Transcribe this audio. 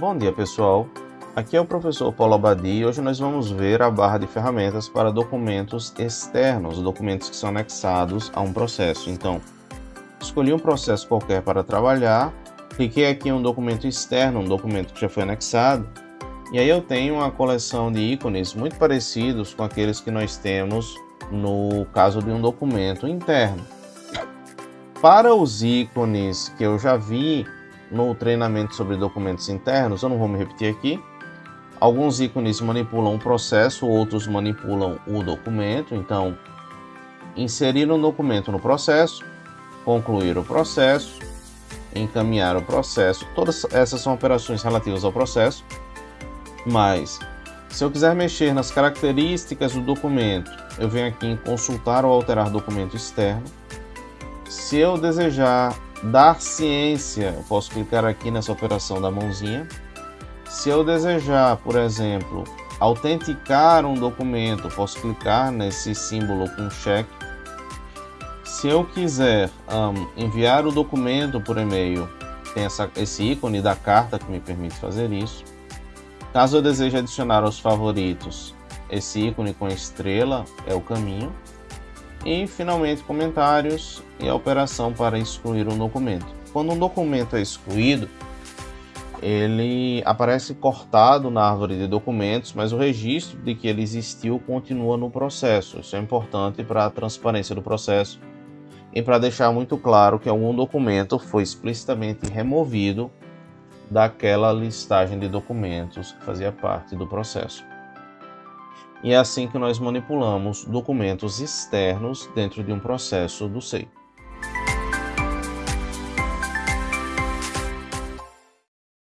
Bom dia pessoal, aqui é o professor Paulo Abadi e hoje nós vamos ver a barra de ferramentas para documentos externos, documentos que são anexados a um processo. Então, escolhi um processo qualquer para trabalhar, cliquei aqui em um documento externo, um documento que já foi anexado, e aí eu tenho uma coleção de ícones muito parecidos com aqueles que nós temos no caso de um documento interno. Para os ícones que eu já vi no treinamento sobre documentos internos, eu não vou me repetir aqui. Alguns ícones manipulam o processo, outros manipulam o documento. Então, inserir um documento no processo, concluir o processo, encaminhar o processo. Todas essas são operações relativas ao processo. Mas, se eu quiser mexer nas características do documento, eu venho aqui em consultar ou alterar documento externo. Se eu desejar dar ciência, eu posso clicar aqui nessa operação da mãozinha. Se eu desejar, por exemplo, autenticar um documento, posso clicar nesse símbolo com cheque. Se eu quiser um, enviar o documento por e-mail, tem essa, esse ícone da carta que me permite fazer isso. Caso eu deseje adicionar aos favoritos, esse ícone com estrela é o caminho. E finalmente comentários e a operação para excluir um documento. Quando um documento é excluído, ele aparece cortado na árvore de documentos, mas o registro de que ele existiu continua no processo. Isso é importante para a transparência do processo e para deixar muito claro que algum documento foi explicitamente removido daquela listagem de documentos que fazia parte do processo. E é assim que nós manipulamos documentos externos dentro de um processo do SEI.